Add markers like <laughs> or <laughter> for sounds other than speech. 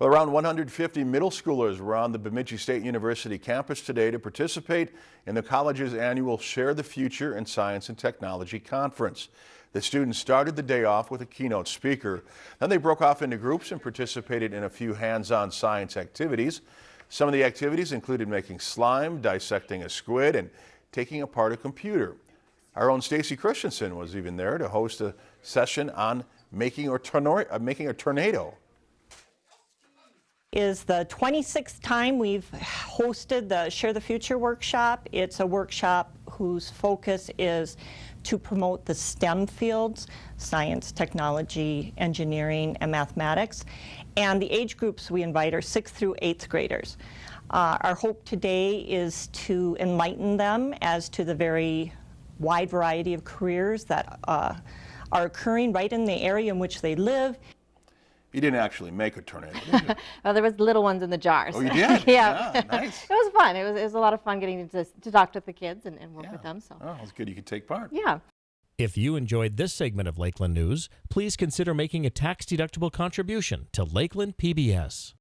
Well, around 150 middle schoolers were on the Bemidji State University campus today to participate in the college's annual Share the Future in Science and Technology Conference. The students started the day off with a keynote speaker. Then they broke off into groups and participated in a few hands-on science activities. Some of the activities included making slime, dissecting a squid, and taking apart a computer. Our own Stacy Christensen was even there to host a session on making, uh, making a tornado is the 26th time we've hosted the Share the Future workshop. It's a workshop whose focus is to promote the STEM fields, science, technology, engineering, and mathematics. And the age groups we invite are 6th through 8th graders. Uh, our hope today is to enlighten them as to the very wide variety of careers that uh, are occurring right in the area in which they live you didn't actually make a tornado, <laughs> well, there was little ones in the jars. Oh, you did? <laughs> yeah. yeah. nice. <laughs> it was fun. It was, it was a lot of fun getting to, to talk to the kids and, and work yeah. with them. So. Oh, it's good you could take part. Yeah. If you enjoyed this segment of Lakeland News, please consider making a tax-deductible contribution to Lakeland PBS.